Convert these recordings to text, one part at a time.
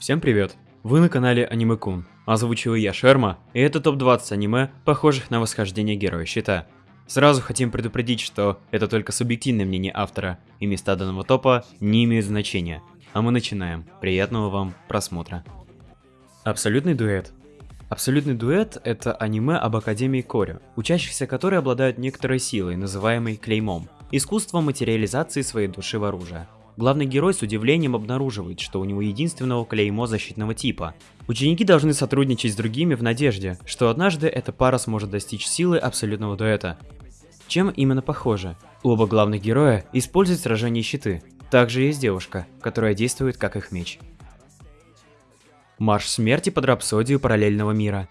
Всем привет! Вы на канале Аниме Кун. Озвучиваю я Шерма, и это топ-20 аниме, похожих на восхождение Героя Щита. Сразу хотим предупредить, что это только субъективное мнение автора, и места данного топа не имеют значения. А мы начинаем. Приятного вам просмотра. Абсолютный дуэт. Абсолютный дуэт – это аниме об Академии Корю, учащихся которой обладают некоторой силой, называемой клеймом, искусством материализации своей души в оружие. Главный герой с удивлением обнаруживает, что у него единственного клеймо защитного типа. Ученики должны сотрудничать с другими в надежде, что однажды эта пара сможет достичь силы абсолютного дуэта. Чем именно похоже? Оба главных героя используют сражение щиты. Также есть девушка, которая действует как их меч. Марш смерти под рапсодию параллельного мира.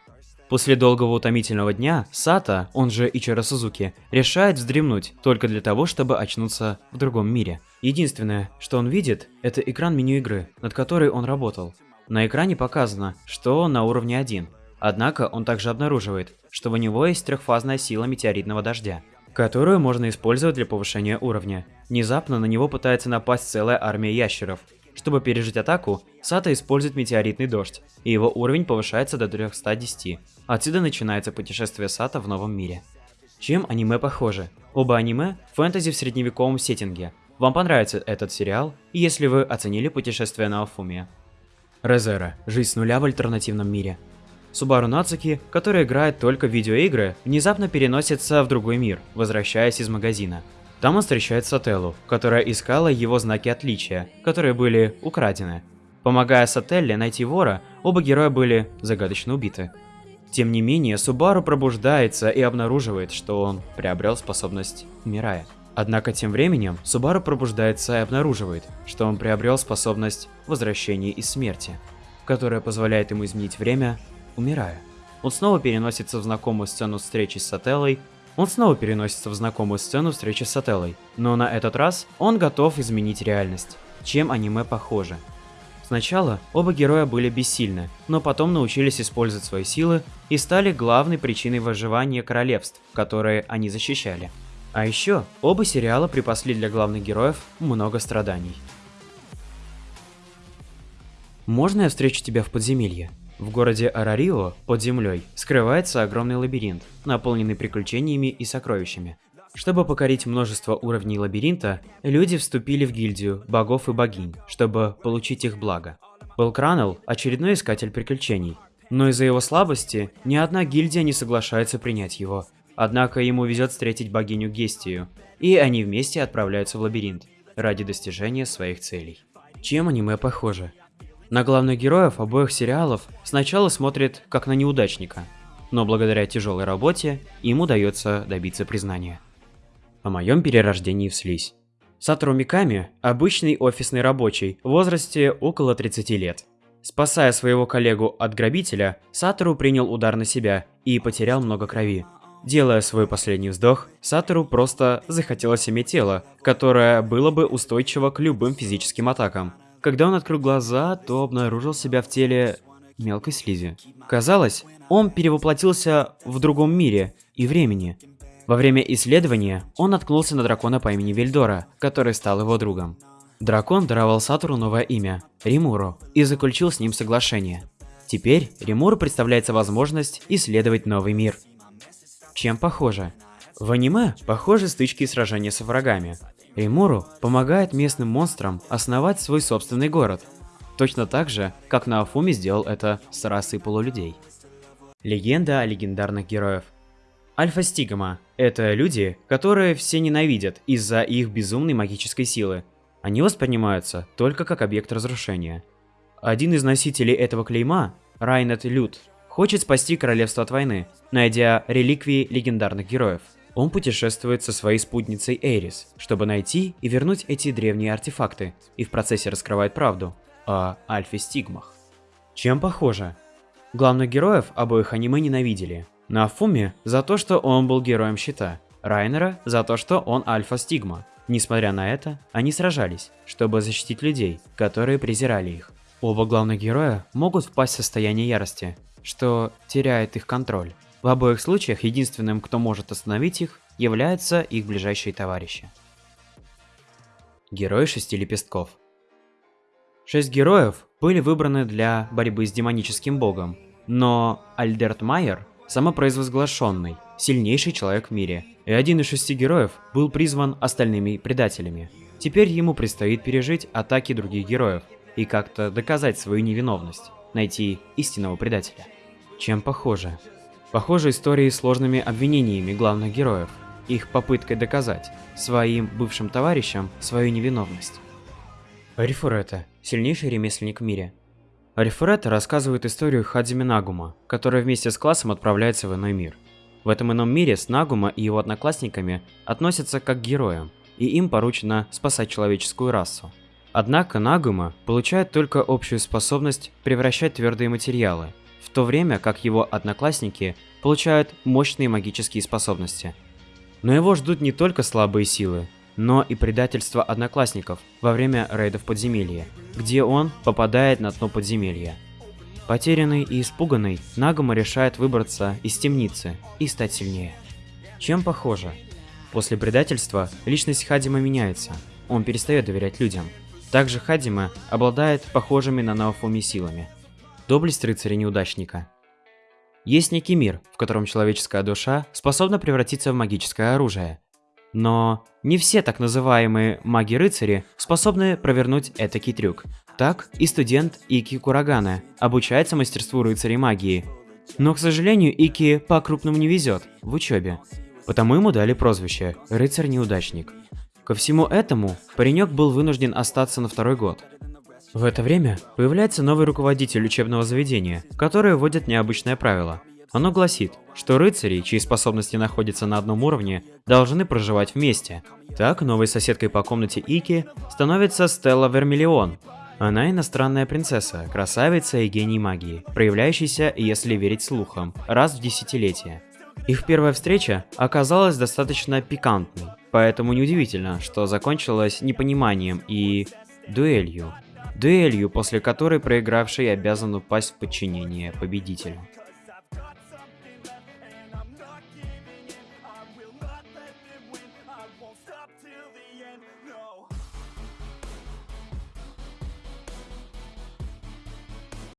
После долгого утомительного дня, Сата, он же Ичиро Сузуки, решает вздремнуть, только для того, чтобы очнуться в другом мире. Единственное, что он видит, это экран меню игры, над которой он работал. На экране показано, что он на уровне 1. Однако он также обнаруживает, что у него есть трехфазная сила метеоритного дождя, которую можно использовать для повышения уровня. Внезапно на него пытается напасть целая армия ящеров, чтобы пережить атаку, Сата использует метеоритный дождь, и его уровень повышается до 310. Отсюда начинается путешествие Сата в новом мире. Чем аниме похожи? Оба аниме – фэнтези в средневековом сеттинге. Вам понравится этот сериал, если вы оценили путешествие на Афуме. Резера – жизнь с нуля в альтернативном мире. Субару Нацуки, который играет только в видеоигры, внезапно переносится в другой мир, возвращаясь из магазина. Там он встречает Сателлу, которая искала его знаки отличия, которые были украдены. Помогая Сателле найти вора, оба героя были загадочно убиты. Тем не менее, Субару пробуждается и обнаруживает, что он приобрел способность умирая. Однако тем временем Субару пробуждается и обнаруживает, что он приобрел способность возвращения из смерти, которая позволяет ему изменить время, умирая. Он снова переносится в знакомую сцену встречи с Сателлой он снова переносится в знакомую сцену встречи с Сателлой, но на этот раз он готов изменить реальность. Чем аниме похоже? Сначала оба героя были бессильны, но потом научились использовать свои силы и стали главной причиной выживания королевств, которые они защищали. А еще оба сериала припасли для главных героев много страданий. Можно я встречу тебя в подземелье? В городе Арарио, под землей, скрывается огромный лабиринт, наполненный приключениями и сокровищами. Чтобы покорить множество уровней лабиринта, люди вступили в гильдию богов и богинь, чтобы получить их благо. Белкранел – очередной искатель приключений, но из-за его слабости ни одна гильдия не соглашается принять его. Однако ему везет встретить богиню Гестию, и они вместе отправляются в лабиринт ради достижения своих целей. Чем аниме похоже? На главных героев обоих сериалов сначала смотрит как на неудачника, но благодаря тяжелой работе им удается добиться признания. О моем перерождении в слизь. Сатору Миками – обычный офисный рабочий в возрасте около 30 лет. Спасая своего коллегу от грабителя, Сатору принял удар на себя и потерял много крови. Делая свой последний вздох, Сатору просто захотелось иметь тело, которое было бы устойчиво к любым физическим атакам. Когда он открыл глаза, то обнаружил себя в теле мелкой слизи. Казалось, он перевоплотился в другом мире и времени. Во время исследования он наткнулся на дракона по имени Вильдора, который стал его другом. Дракон даровал Сатуру новое имя – Римуру, и заключил с ним соглашение. Теперь Римуру представляется возможность исследовать новый мир. Чем похоже? В аниме похожи стычки и сражения с врагами, Эймуру помогает местным монстрам основать свой собственный город, точно так же, как на Афуме сделал это с расой полулюдей. Легенда о легендарных героев Альфа-Стигма – это люди, которые все ненавидят из-за их безумной магической силы. Они воспринимаются только как объект разрушения. Один из носителей этого клейма, Райнет Лют, хочет спасти королевство от войны, найдя реликвии легендарных героев – он путешествует со своей спутницей Эрис, чтобы найти и вернуть эти древние артефакты, и в процессе раскрывает правду о альфе-стигмах. Чем похоже? Главных героев обоих аниме ненавидели. Нафуми за то, что он был героем щита, Райнера за то, что он альфа-стигма. Несмотря на это, они сражались, чтобы защитить людей, которые презирали их. Оба главных героя могут впасть в состояние ярости, что теряет их контроль. В обоих случаях единственным, кто может остановить их, являются их ближайшие товарищи. Герой шести лепестков. Шесть героев были выбраны для борьбы с демоническим богом, но Альдерт Майер – самопроизвозглашенный, сильнейший человек в мире, и один из шести героев был призван остальными предателями. Теперь ему предстоит пережить атаки других героев и как-то доказать свою невиновность, найти истинного предателя. Чем похоже? Похоже истории с сложными обвинениями главных героев, их попыткой доказать своим бывшим товарищам свою невиновность. Арифурета – сильнейший ремесленник в мире. Арифурета рассказывает историю Хадзими Нагума, который вместе с классом отправляется в иной мир. В этом ином мире с Нагума и его одноклассниками относятся как к героям, и им поручено спасать человеческую расу. Однако Нагума получает только общую способность превращать твердые материалы, в то время как его одноклассники получают мощные магические способности. Но его ждут не только слабые силы, но и предательство одноклассников во время рейдов подземелья, где он попадает на дно подземелья. Потерянный и испуганный, Нагума решает выбраться из темницы и стать сильнее. Чем похоже? После предательства личность Хадима меняется, он перестает доверять людям. Также Хадима обладает похожими на Наофуми силами – Доблесть рыцаря-неудачника. Есть некий мир, в котором человеческая душа способна превратиться в магическое оружие. Но не все так называемые маги-рыцари способны провернуть этакий трюк. Так и студент Ики Курагана обучается мастерству рыцарей магии. Но, к сожалению, Ики по-крупному не везет в учебе. Потому ему дали прозвище «рыцарь-неудачник». Ко всему этому, паренек был вынужден остаться на второй год, в это время появляется новый руководитель учебного заведения, который вводит необычное правило. Оно гласит, что рыцари, чьи способности находятся на одном уровне, должны проживать вместе. Так, новой соседкой по комнате Ики становится Стелла Вермиллион. Она иностранная принцесса, красавица и гений магии, проявляющийся, если верить слухам, раз в десятилетие. Их первая встреча оказалась достаточно пикантной, поэтому неудивительно, что закончилась непониманием и... дуэлью дуэлью, после которой проигравший обязан упасть в подчинение победителю.